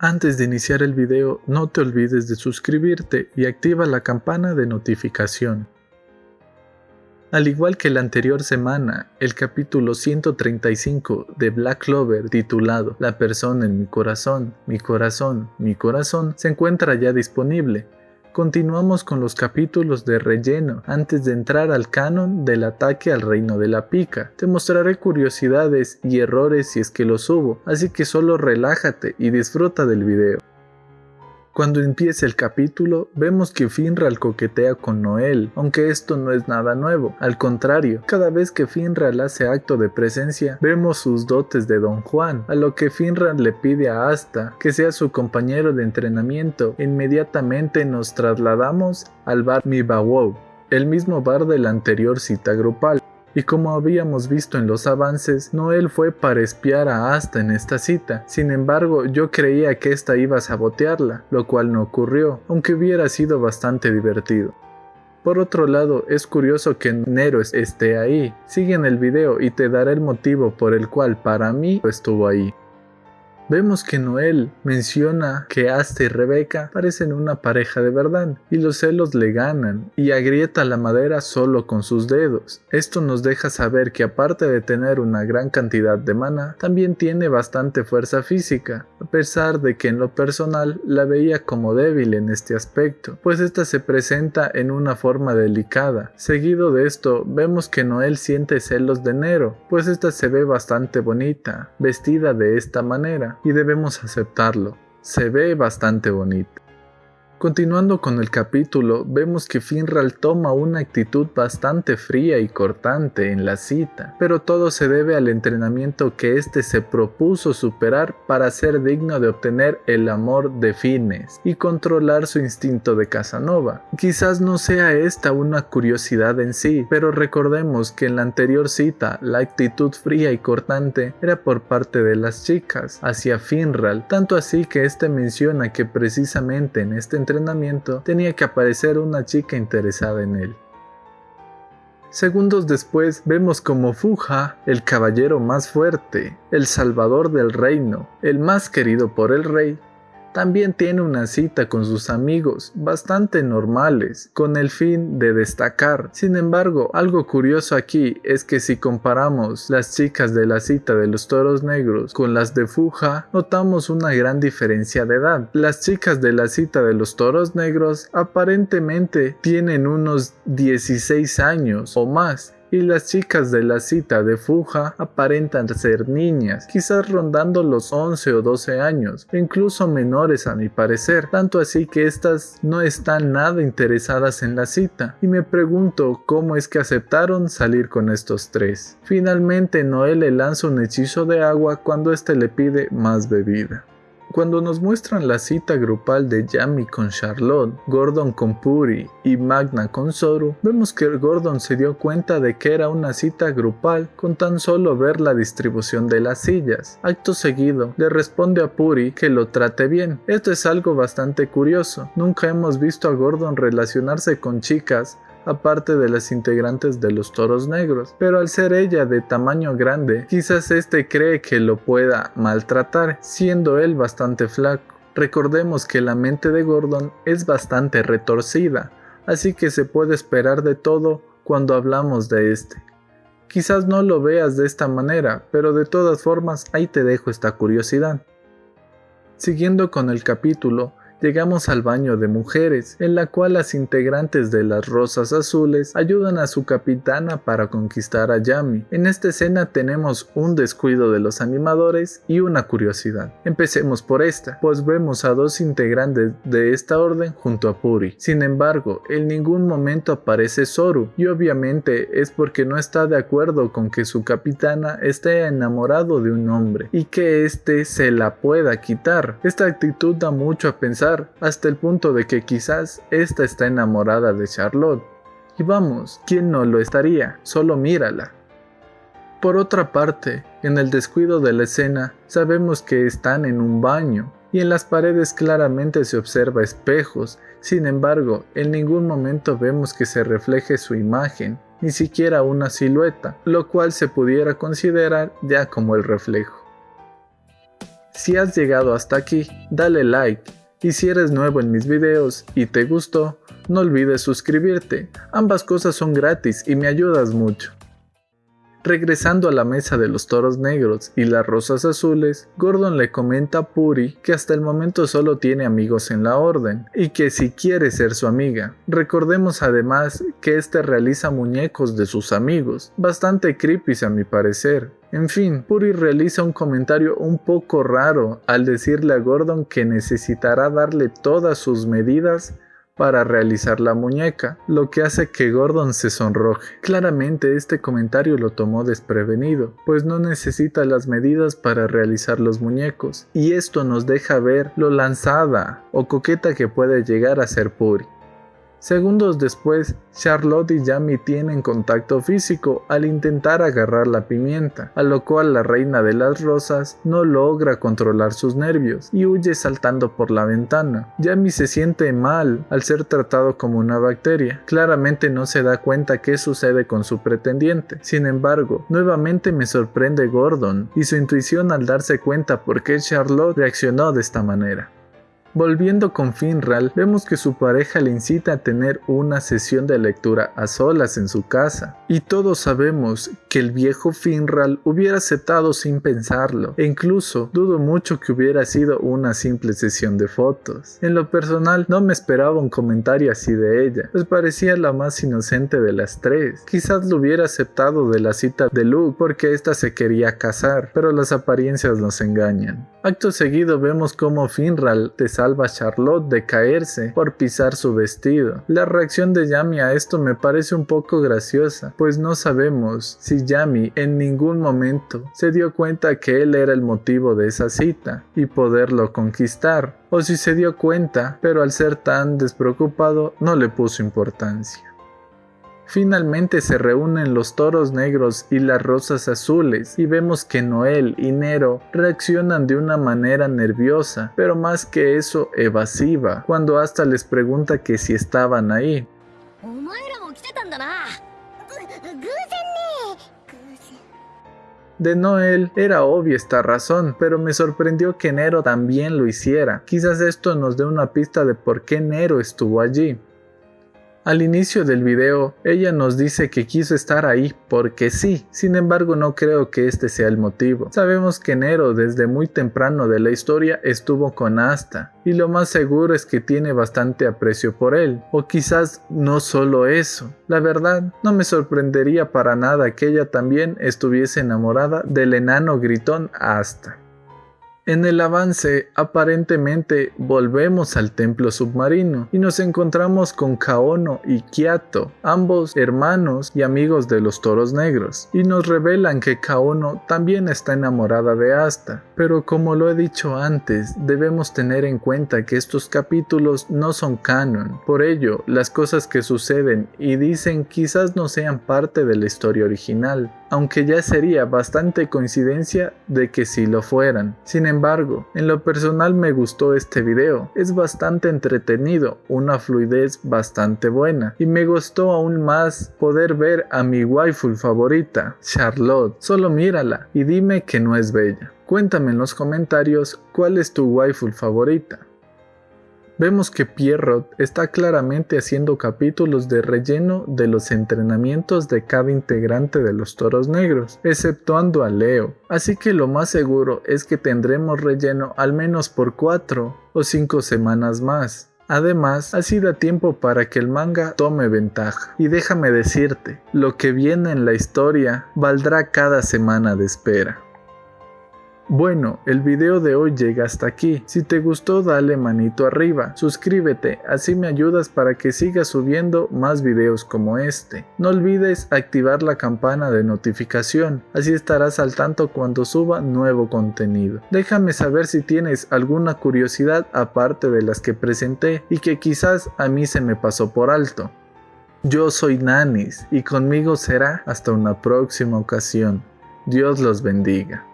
Antes de iniciar el video, no te olvides de suscribirte y activa la campana de notificación. Al igual que la anterior semana, el capítulo 135 de Black Clover titulado La persona en mi corazón, mi corazón, mi corazón se encuentra ya disponible Continuamos con los capítulos de relleno antes de entrar al canon del ataque al reino de la pica. Te mostraré curiosidades y errores si es que los hubo, así que solo relájate y disfruta del video. Cuando empieza el capítulo, vemos que Finral coquetea con Noel, aunque esto no es nada nuevo. Al contrario, cada vez que Finral hace acto de presencia, vemos sus dotes de Don Juan, a lo que Finral le pide a Asta que sea su compañero de entrenamiento. Inmediatamente nos trasladamos al bar Mibawow, el mismo bar de la anterior cita grupal y como habíamos visto en los avances, Noel fue para espiar a Asta en esta cita. Sin embargo, yo creía que esta iba a sabotearla, lo cual no ocurrió, aunque hubiera sido bastante divertido. Por otro lado, es curioso que Nero esté ahí. Sigue el video y te daré el motivo por el cual para mí estuvo ahí. Vemos que Noel menciona que Asta y Rebeca parecen una pareja de verdad y los celos le ganan y agrieta la madera solo con sus dedos. Esto nos deja saber que aparte de tener una gran cantidad de mana, también tiene bastante fuerza física, a pesar de que en lo personal la veía como débil en este aspecto, pues esta se presenta en una forma delicada. Seguido de esto, vemos que Noel siente celos de Nero, pues esta se ve bastante bonita, vestida de esta manera y debemos aceptarlo. Se ve bastante bonito. Continuando con el capítulo, vemos que Finral toma una actitud bastante fría y cortante en la cita, pero todo se debe al entrenamiento que éste se propuso superar para ser digno de obtener el amor de Fines y controlar su instinto de Casanova. Quizás no sea esta una curiosidad en sí, pero recordemos que en la anterior cita la actitud fría y cortante era por parte de las chicas hacia Finral, tanto así que éste menciona que precisamente en este entrenamiento tenía que aparecer una chica interesada en él. Segundos después vemos como Fuja, el caballero más fuerte, el salvador del reino, el más querido por el rey, también tiene una cita con sus amigos, bastante normales, con el fin de destacar. Sin embargo, algo curioso aquí es que si comparamos las chicas de la cita de los toros negros con las de Fuja, notamos una gran diferencia de edad. Las chicas de la cita de los toros negros aparentemente tienen unos 16 años o más, y las chicas de la cita de Fuja aparentan ser niñas, quizás rondando los 11 o 12 años, incluso menores a mi parecer, tanto así que estas no están nada interesadas en la cita, y me pregunto cómo es que aceptaron salir con estos tres. Finalmente Noel le lanza un hechizo de agua cuando éste le pide más bebida. Cuando nos muestran la cita grupal de Yami con Charlotte, Gordon con Puri y Magna con Soru, vemos que Gordon se dio cuenta de que era una cita grupal con tan solo ver la distribución de las sillas. Acto seguido, le responde a Puri que lo trate bien. Esto es algo bastante curioso. Nunca hemos visto a Gordon relacionarse con chicas aparte de las integrantes de los toros negros, pero al ser ella de tamaño grande, quizás este cree que lo pueda maltratar, siendo él bastante flaco. Recordemos que la mente de Gordon es bastante retorcida, así que se puede esperar de todo cuando hablamos de este. Quizás no lo veas de esta manera, pero de todas formas ahí te dejo esta curiosidad. Siguiendo con el capítulo, llegamos al baño de mujeres, en la cual las integrantes de las Rosas Azules ayudan a su capitana para conquistar a Yami. En esta escena tenemos un descuido de los animadores y una curiosidad. Empecemos por esta, pues vemos a dos integrantes de esta orden junto a Puri. Sin embargo, en ningún momento aparece Soru, y obviamente es porque no está de acuerdo con que su capitana esté enamorado de un hombre y que éste se la pueda quitar. Esta actitud da mucho a pensar hasta el punto de que quizás esta está enamorada de Charlotte. Y vamos, ¿quién no lo estaría? Solo mírala. Por otra parte, en el descuido de la escena, sabemos que están en un baño, y en las paredes claramente se observa espejos, sin embargo, en ningún momento vemos que se refleje su imagen, ni siquiera una silueta, lo cual se pudiera considerar ya como el reflejo. Si has llegado hasta aquí, dale like y si eres nuevo en mis videos y te gustó, no olvides suscribirte. Ambas cosas son gratis y me ayudas mucho. Regresando a la mesa de los toros negros y las rosas azules, Gordon le comenta a Puri que hasta el momento solo tiene amigos en la orden y que si quiere ser su amiga. Recordemos además que este realiza muñecos de sus amigos, bastante creepy a mi parecer. En fin, Puri realiza un comentario un poco raro al decirle a Gordon que necesitará darle todas sus medidas para realizar la muñeca, lo que hace que Gordon se sonroje. Claramente este comentario lo tomó desprevenido, pues no necesita las medidas para realizar los muñecos, y esto nos deja ver lo lanzada o coqueta que puede llegar a ser Puri. Segundos después, Charlotte y Jamie tienen contacto físico al intentar agarrar la pimienta, a lo cual la reina de las rosas no logra controlar sus nervios y huye saltando por la ventana. Jamie se siente mal al ser tratado como una bacteria. Claramente no se da cuenta qué sucede con su pretendiente. Sin embargo, nuevamente me sorprende Gordon y su intuición al darse cuenta por qué Charlotte reaccionó de esta manera. Volviendo con Finral, vemos que su pareja le incita a tener una sesión de lectura a solas en su casa, y todos sabemos que el viejo Finral hubiera aceptado sin pensarlo, e incluso dudo mucho que hubiera sido una simple sesión de fotos. En lo personal, no me esperaba un comentario así de ella, pues parecía la más inocente de las tres. Quizás lo hubiera aceptado de la cita de Luke porque ésta se quería casar, pero las apariencias nos engañan. Acto seguido vemos cómo Finral te salva a Charlotte de caerse por pisar su vestido. La reacción de Yami a esto me parece un poco graciosa, pues no sabemos si Yami en ningún momento se dio cuenta que él era el motivo de esa cita y poderlo conquistar, o si se dio cuenta, pero al ser tan despreocupado no le puso importancia. Finalmente se reúnen los toros negros y las rosas azules y vemos que Noel y Nero reaccionan de una manera nerviosa, pero más que eso evasiva, cuando hasta les pregunta que si estaban ahí. De Noel era obvia esta razón, pero me sorprendió que Nero también lo hiciera. Quizás esto nos dé una pista de por qué Nero estuvo allí. Al inicio del video, ella nos dice que quiso estar ahí porque sí, sin embargo no creo que este sea el motivo. Sabemos que Nero desde muy temprano de la historia estuvo con Asta, y lo más seguro es que tiene bastante aprecio por él, o quizás no solo eso. La verdad, no me sorprendería para nada que ella también estuviese enamorada del enano gritón Asta. En el avance, aparentemente volvemos al templo submarino y nos encontramos con Kaono y Kiato, ambos hermanos y amigos de los toros negros, y nos revelan que Kaono también está enamorada de Asta. Pero como lo he dicho antes, debemos tener en cuenta que estos capítulos no son canon, por ello, las cosas que suceden y dicen quizás no sean parte de la historia original aunque ya sería bastante coincidencia de que sí lo fueran. Sin embargo, en lo personal me gustó este video, es bastante entretenido, una fluidez bastante buena, y me gustó aún más poder ver a mi waifu favorita, Charlotte. Solo mírala y dime que no es bella. Cuéntame en los comentarios cuál es tu waifu favorita. Vemos que Pierrot está claramente haciendo capítulos de relleno de los entrenamientos de cada integrante de los Toros Negros, exceptuando a Leo, así que lo más seguro es que tendremos relleno al menos por 4 o 5 semanas más. Además, así da tiempo para que el manga tome ventaja. Y déjame decirte, lo que viene en la historia valdrá cada semana de espera. Bueno, el video de hoy llega hasta aquí. Si te gustó dale manito arriba, suscríbete, así me ayudas para que siga subiendo más videos como este. No olvides activar la campana de notificación, así estarás al tanto cuando suba nuevo contenido. Déjame saber si tienes alguna curiosidad aparte de las que presenté y que quizás a mí se me pasó por alto. Yo soy Nanis y conmigo será hasta una próxima ocasión. Dios los bendiga.